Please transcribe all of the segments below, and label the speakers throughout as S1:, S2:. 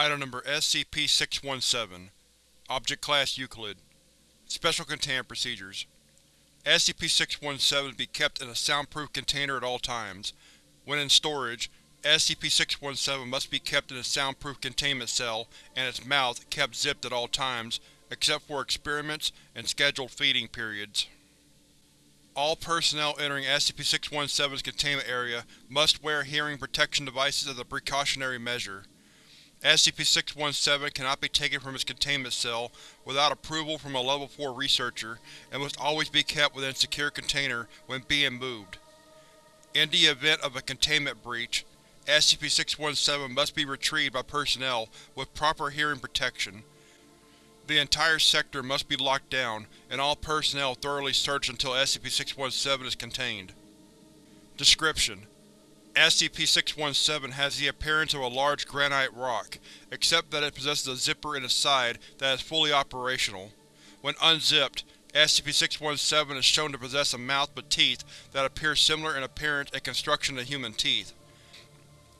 S1: Item Number SCP-617 Object Class Euclid Special Containment Procedures SCP-617 be kept in a soundproof container at all times. When in storage, SCP-617 must be kept in a soundproof containment cell and its mouth kept zipped at all times, except for experiments and scheduled feeding periods. All personnel entering SCP-617's containment area must wear hearing protection devices as a precautionary measure. SCP-617 cannot be taken from its containment cell without approval from a Level 4 researcher and must always be kept within a secure container when being moved. In the event of a containment breach, SCP-617 must be retrieved by personnel with proper hearing protection. The entire sector must be locked down, and all personnel thoroughly searched until SCP-617 is contained. Description: SCP-617 has the appearance of a large granite rock, except that it possesses a zipper in its side that is fully operational. When unzipped, SCP-617 is shown to possess a mouth with teeth that appear similar in appearance and construction to human teeth.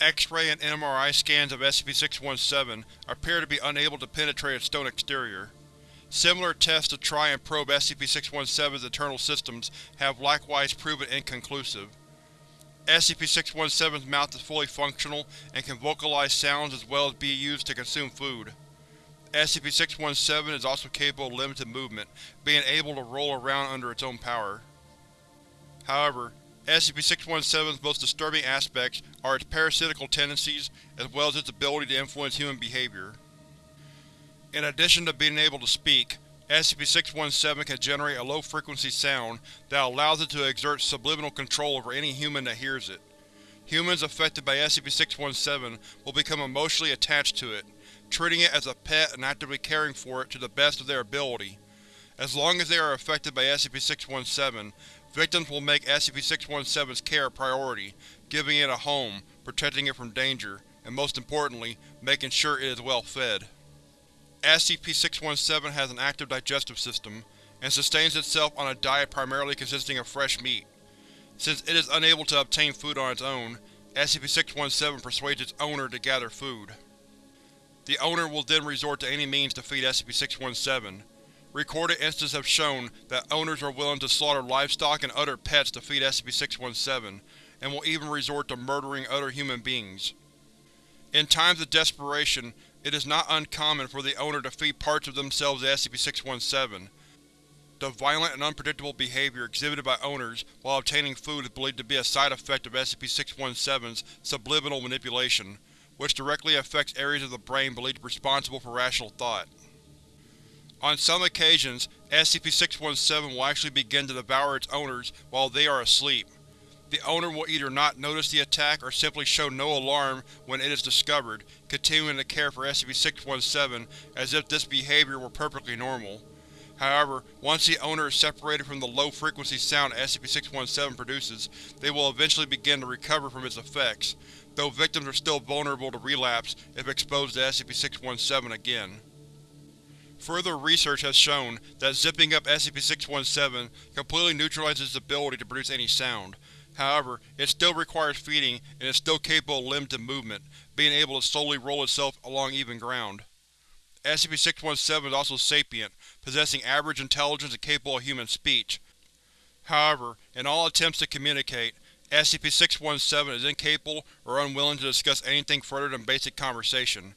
S1: X-ray and MRI scans of SCP-617 appear to be unable to penetrate its stone exterior. Similar tests to try and probe SCP-617's internal systems have likewise proven inconclusive. SCP-617's mouth is fully functional and can vocalize sounds as well as be used to consume food. SCP-617 is also capable of limited movement, being able to roll around under its own power. However, SCP-617's most disturbing aspects are its parasitical tendencies, as well as its ability to influence human behavior. In addition to being able to speak, SCP-617 can generate a low-frequency sound that allows it to exert subliminal control over any human that hears it. Humans affected by SCP-617 will become emotionally attached to it, treating it as a pet and actively caring for it to the best of their ability. As long as they are affected by SCP-617, victims will make SCP-617's care a priority, giving it a home, protecting it from danger, and most importantly, making sure it is well fed. SCP-617 has an active digestive system, and sustains itself on a diet primarily consisting of fresh meat. Since it is unable to obtain food on its own, SCP-617 persuades its owner to gather food. The owner will then resort to any means to feed SCP-617. Recorded instances have shown that owners are willing to slaughter livestock and other pets to feed SCP-617, and will even resort to murdering other human beings. In times of desperation, it is not uncommon for the owner to feed parts of themselves to SCP-617. The violent and unpredictable behavior exhibited by owners while obtaining food is believed to be a side effect of SCP-617's subliminal manipulation, which directly affects areas of the brain believed to be responsible for rational thought. On some occasions, SCP-617 will actually begin to devour its owners while they are asleep. The owner will either not notice the attack or simply show no alarm when it is discovered, continuing to care for SCP-617 as if this behavior were perfectly normal. However, once the owner is separated from the low-frequency sound SCP-617 produces, they will eventually begin to recover from its effects, though victims are still vulnerable to relapse if exposed to SCP-617 again. Further research has shown that zipping up SCP-617 completely neutralizes its ability to produce any sound, However, it still requires feeding and is still capable of limited movement, being able to slowly roll itself along even ground. SCP-617 is also sapient, possessing average intelligence and capable of human speech. However, in all attempts to communicate, SCP-617 is incapable or unwilling to discuss anything further than basic conversation.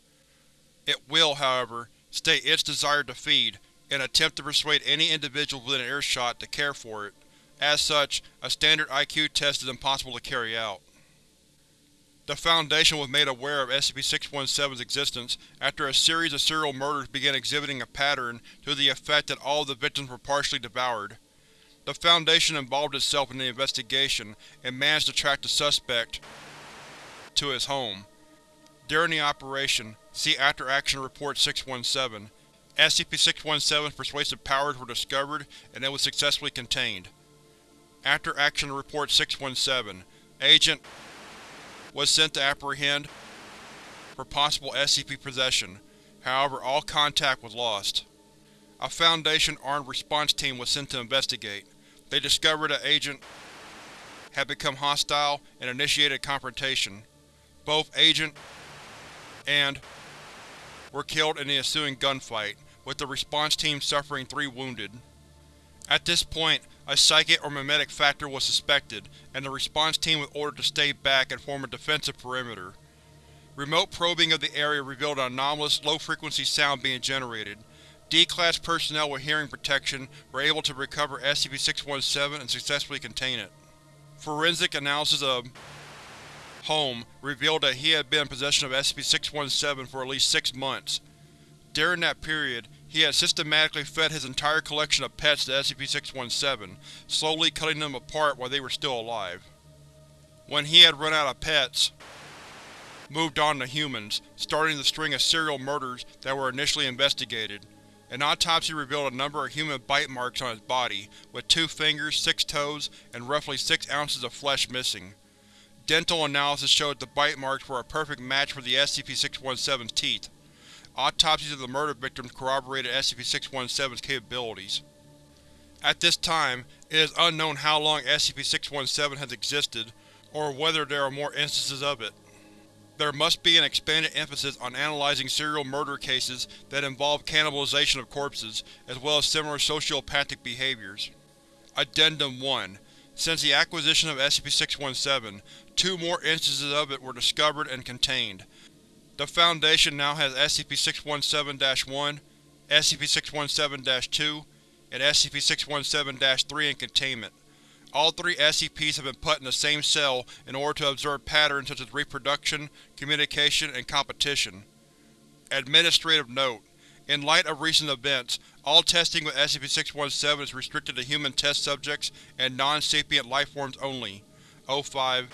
S1: It will, however, state its desire to feed, and attempt to persuade any individual within earshot to care for it. As such, a standard IQ test is impossible to carry out. The Foundation was made aware of SCP-617's existence after a series of serial murders began exhibiting a pattern to the effect that all of the victims were partially devoured. The Foundation involved itself in the investigation and managed to track the suspect to his home. During the operation, see After Action Report 617, SCP-617's persuasive powers were discovered and it was successfully contained. After Action Report 617, Agent was sent to apprehend for possible SCP possession, however all contact was lost. A Foundation armed response team was sent to investigate. They discovered that Agent had become hostile and initiated confrontation. Both Agent and were killed in the ensuing gunfight, with the response team suffering three wounded. At this point, a psychic or mimetic factor was suspected, and the response team was ordered to stay back and form a defensive perimeter. Remote probing of the area revealed an anomalous, low-frequency sound being generated. D-Class personnel with hearing protection were able to recover SCP-617 and successfully contain it. Forensic analysis of Home revealed that he had been in possession of SCP-617 for at least six months. During that period, he had systematically fed his entire collection of pets to SCP-617, slowly cutting them apart while they were still alive. When he had run out of pets, moved on to humans, starting the string of serial murders that were initially investigated. An autopsy revealed a number of human bite marks on his body, with two fingers, six toes, and roughly six ounces of flesh missing. Dental analysis showed the bite marks were a perfect match for the SCP-617's teeth. Autopsies of the murder victims corroborated SCP-617's capabilities. At this time, it is unknown how long SCP-617 has existed, or whether there are more instances of it. There must be an expanded emphasis on analyzing serial murder cases that involve cannibalization of corpses, as well as similar sociopathic behaviors. Addendum 1 Since the acquisition of SCP-617, two more instances of it were discovered and contained. The Foundation now has SCP-617-1, SCP-617-2, and SCP-617-3 in containment. All three SCPs have been put in the same cell in order to observe patterns such as reproduction, communication, and competition. Administrative Note: In light of recent events, all testing with SCP-617 is restricted to human test subjects and non-sapient lifeforms only. O5